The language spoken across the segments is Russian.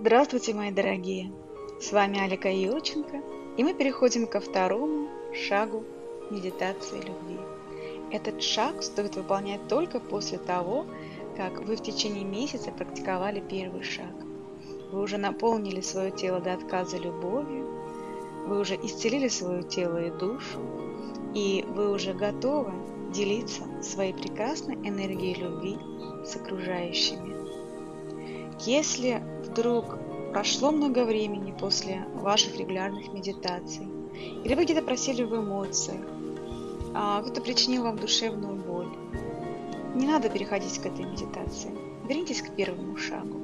Здравствуйте, мои дорогие! С вами Алика Юрченко, и мы переходим ко второму шагу медитации любви. Этот шаг стоит выполнять только после того, как вы в течение месяца практиковали первый шаг. Вы уже наполнили свое тело до отказа любовью, вы уже исцелили свое тело и душу, и вы уже готовы делиться своей прекрасной энергией любви с окружающими. Если вдруг прошло много времени после ваших регулярных медитаций, или вы где-то просели в эмоциях, а кто-то причинил вам душевную боль, не надо переходить к этой медитации. Вернитесь к первому шагу.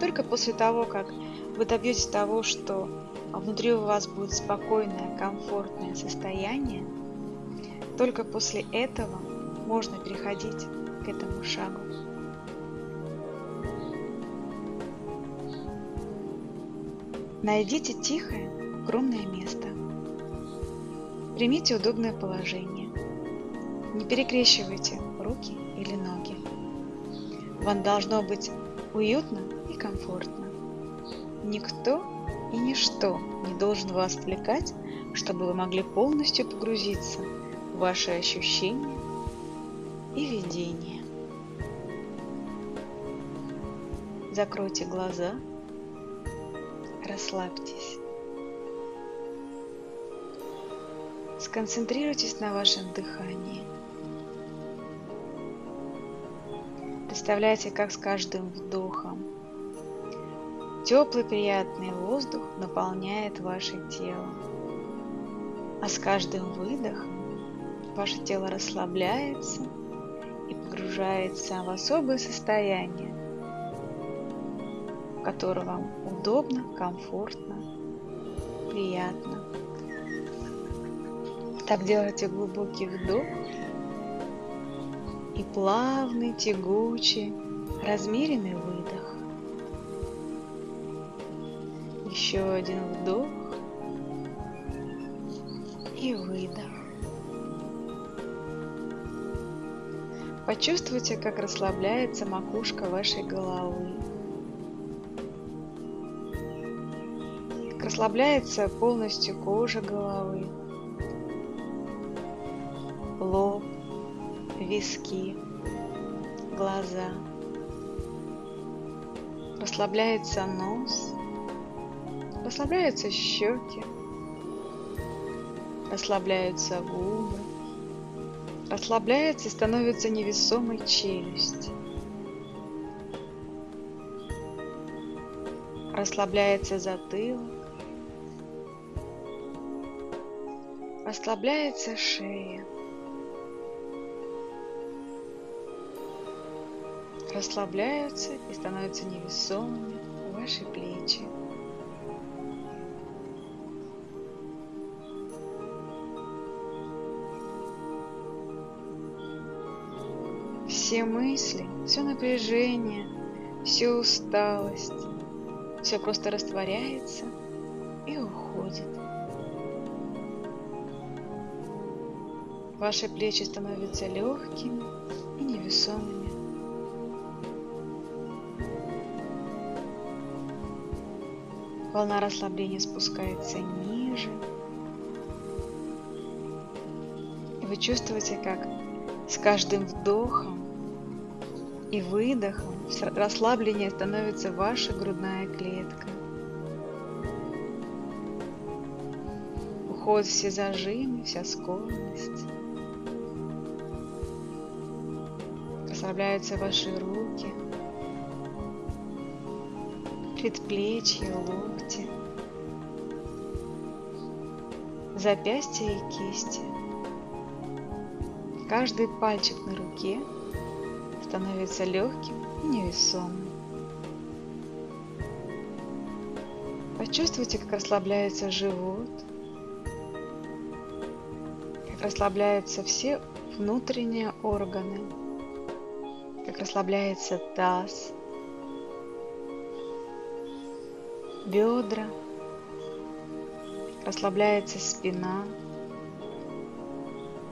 Только после того, как вы добьетесь того, что внутри у вас будет спокойное, комфортное состояние, только после этого можно переходить к этому шагу. Найдите тихое, укромное место. Примите удобное положение. Не перекрещивайте руки или ноги. Вам должно быть уютно и комфортно. Никто и ничто не должен вас отвлекать, чтобы вы могли полностью погрузиться в ваши ощущения и видения. Закройте глаза расслабьтесь. Сконцентрируйтесь на вашем дыхании. Представляйте, как с каждым вдохом теплый приятный воздух наполняет ваше тело. А с каждым выдохом ваше тело расслабляется и погружается в особое состояние, которое вам удобно, комфортно, приятно. Так делайте глубокий вдох и плавный, тягучий, размеренный выдох. Еще один вдох и выдох. Почувствуйте, как расслабляется макушка вашей головы. Расслабляется полностью кожа головы, лоб, виски, глаза. Расслабляется нос, расслабляются щеки, расслабляются губы, расслабляется и становится невесомой челюсть. Расслабляется затылок, Расслабляется шея. Расслабляются и становятся невесомыми ваши плечи. Все мысли, все напряжение, всю усталость, все просто растворяется и уходит. Ваши плечи становятся легкими и невесомыми. Волна расслабления спускается ниже. И вы чувствуете, как с каждым вдохом и выдохом расслабление становится ваша грудная клетка. Уходят все зажимы, вся скованность. Расслабляются ваши руки, предплечья, локти, запястья и кисти. Каждый пальчик на руке становится легким и невесомым. Почувствуйте, как расслабляется живот, как расслабляются все внутренние органы как расслабляется таз, бедра, расслабляется спина,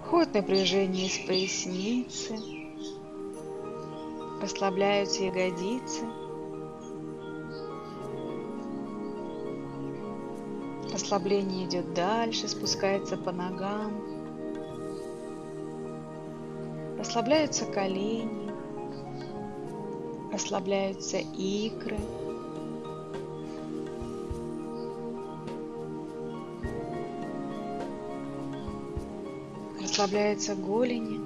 уходит напряжение из поясницы, расслабляются ягодицы, Расслабление идет дальше, спускается по ногам. Расслабляются колени, расслабляются икры. Расслабляются голени.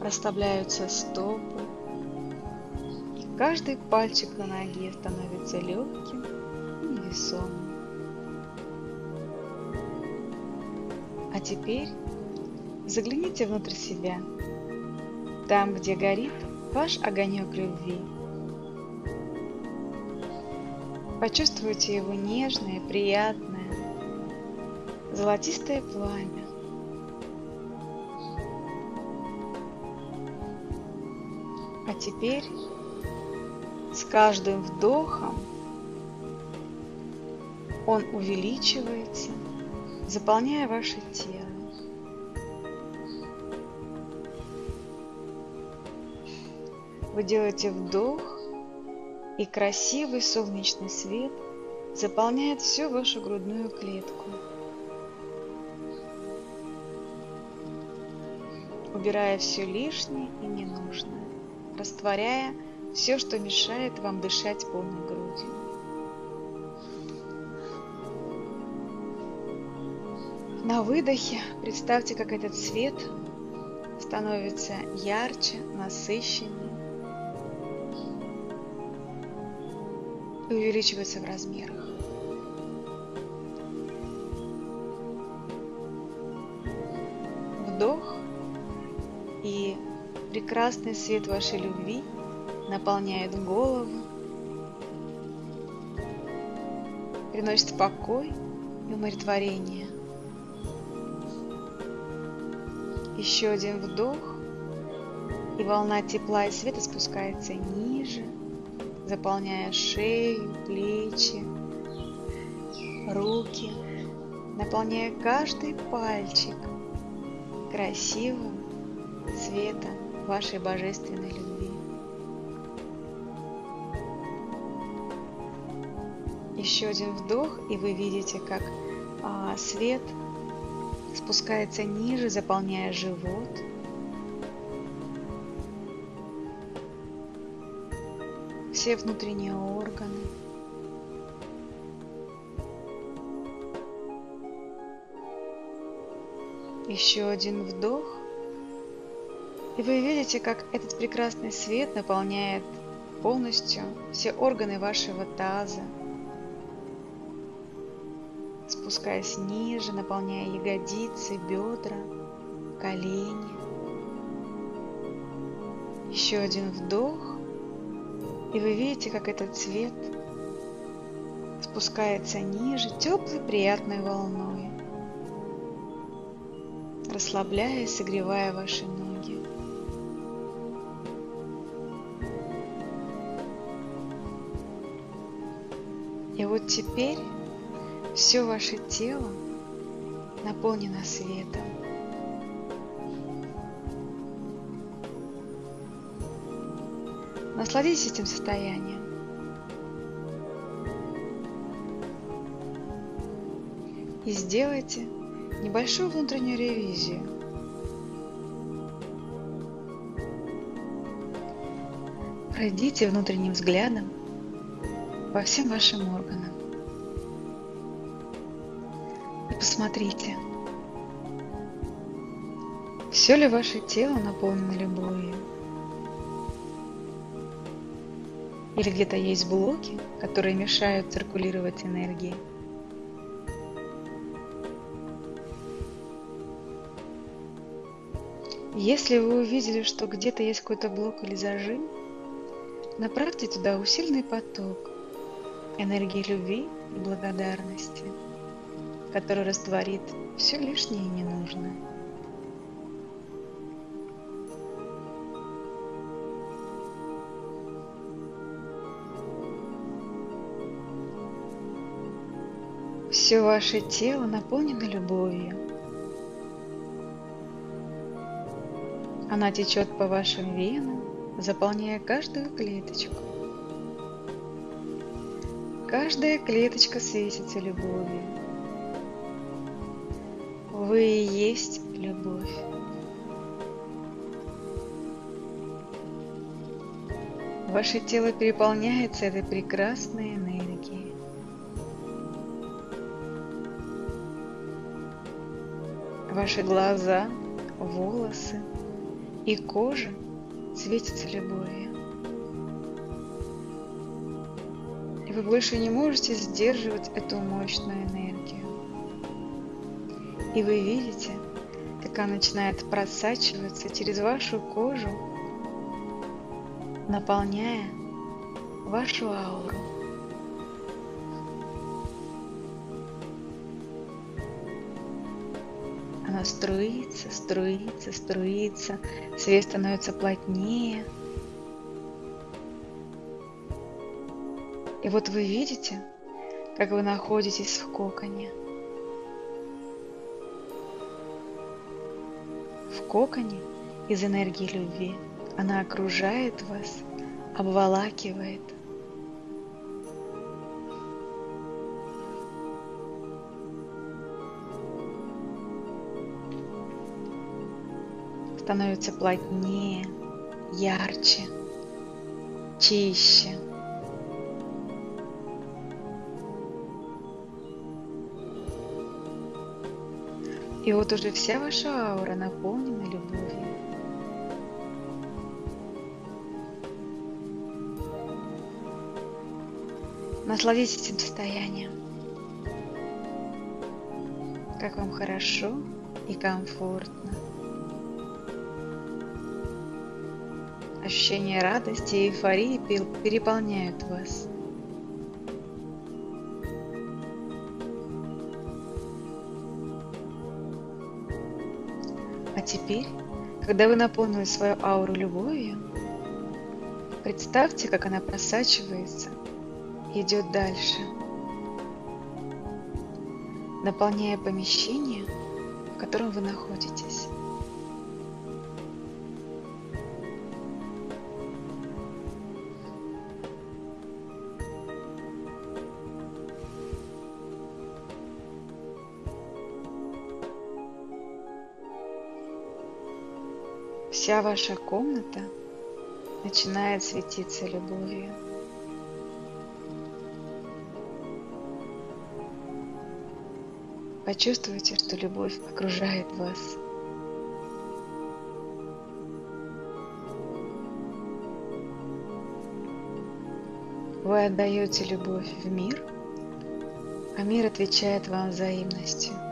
Расслабляются стопы. Каждый пальчик на ноге становится легким и невесомым. А теперь загляните внутрь себя, там, где горит ваш огонек любви. Почувствуйте его нежное, приятное, золотистое пламя. А теперь с каждым вдохом он увеличивается, заполняя ваше тело. Вы делаете вдох, и красивый солнечный свет заполняет всю вашу грудную клетку, убирая все лишнее и ненужное, растворяя все, что мешает вам дышать полной грудью. На выдохе представьте, как этот свет становится ярче, насыщеннее и увеличивается в размерах. Вдох и прекрасный свет вашей любви – наполняет голову, приносит покой и умиротворение. Еще один вдох, и волна тепла и света спускается ниже, заполняя шею, плечи, руки, наполняя каждый пальчик красивым светом вашей божественной любви. Еще один вдох, и вы видите, как а, свет спускается ниже, заполняя живот. Все внутренние органы. Еще один вдох. И вы видите, как этот прекрасный свет наполняет полностью все органы вашего таза, спускаясь ниже, наполняя ягодицы, бедра, колени. Еще один вдох, и вы видите, как этот цвет спускается ниже теплой приятной волной, расслабляя и согревая ваши ноги. И вот теперь все ваше тело наполнено светом. Насладитесь этим состоянием. И сделайте небольшую внутреннюю ревизию. Пройдите внутренним взглядом по всем вашим органам. Посмотрите, все ли ваше тело наполнено любовью? Или где-то есть блоки, которые мешают циркулировать энергии? Если вы увидели, что где-то есть какой-то блок или зажим, направьте туда усиленный поток энергии любви и благодарности который растворит все лишнее и ненужное. Все ваше тело наполнено любовью. Она течет по вашим венам, заполняя каждую клеточку. Каждая клеточка светится любовью. Вы и есть любовь. Ваше тело переполняется этой прекрасной энергией. Ваши глаза, волосы и кожа светятся любовью. И вы больше не можете сдерживать эту мощную энергию. И вы видите, как она начинает просачиваться через вашу кожу наполняя вашу ауру. Она струится, струится, струится, свет становится плотнее. И вот вы видите, как вы находитесь в коконе. В коконе из энергии любви – она окружает вас, обволакивает. Становится плотнее, ярче, чище. И вот уже вся ваша аура наполнена любовью. Насладитесь этим состоянием. Как вам хорошо и комфортно. Ощущение радости и эйфории переполняют вас. А теперь, когда вы наполнили свою ауру любовью, представьте, как она просачивается идет дальше, наполняя помещение, в котором вы находитесь. Вся ваша комната начинает светиться любовью. Почувствуйте, что любовь окружает вас. Вы отдаете любовь в мир, а мир отвечает вам взаимностью.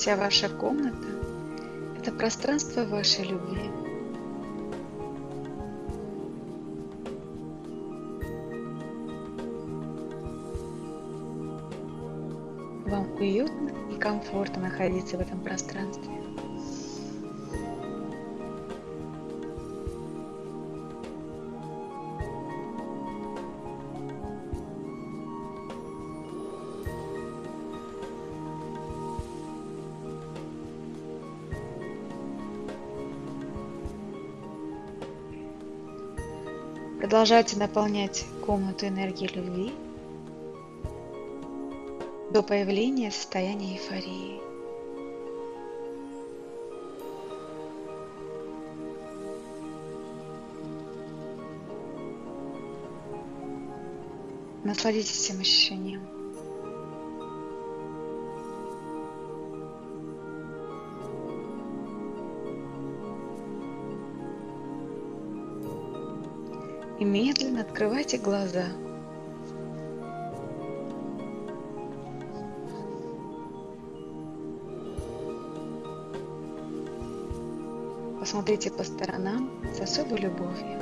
Вся ваша комната – это пространство вашей любви. Вам уютно и комфортно находиться в этом пространстве. Продолжайте наполнять комнату энергией любви до появления состояния эйфории. Насладитесь этим ощущением. И медленно открывайте глаза. Посмотрите по сторонам с особой любовью.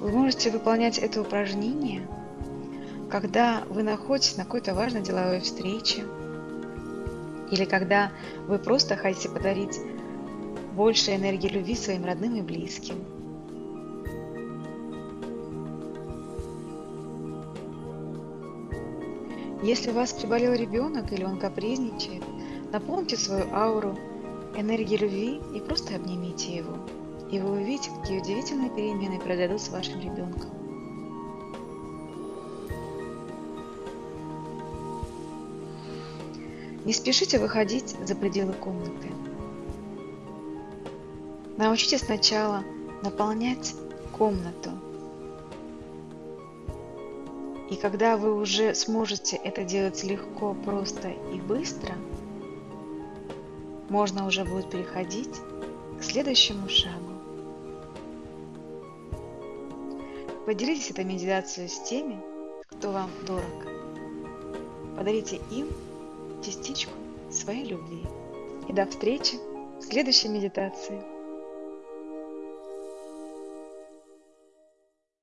Вы можете выполнять это упражнение когда вы находитесь на какой-то важной деловой встрече, или когда вы просто хотите подарить больше энергии любви своим родным и близким. Если у вас приболел ребенок или он капризничает, наполните свою ауру энергией любви и просто обнимите его. И вы увидите, какие удивительные перемены произойдут с вашим ребенком. Не спешите выходить за пределы комнаты. Научитесь сначала наполнять комнату. И когда вы уже сможете это делать легко, просто и быстро, можно уже будет переходить к следующему шагу. Поделитесь этой медитацией с теми, кто вам дорог. Подарите им частичку своей любви. И до встречи в следующей медитации.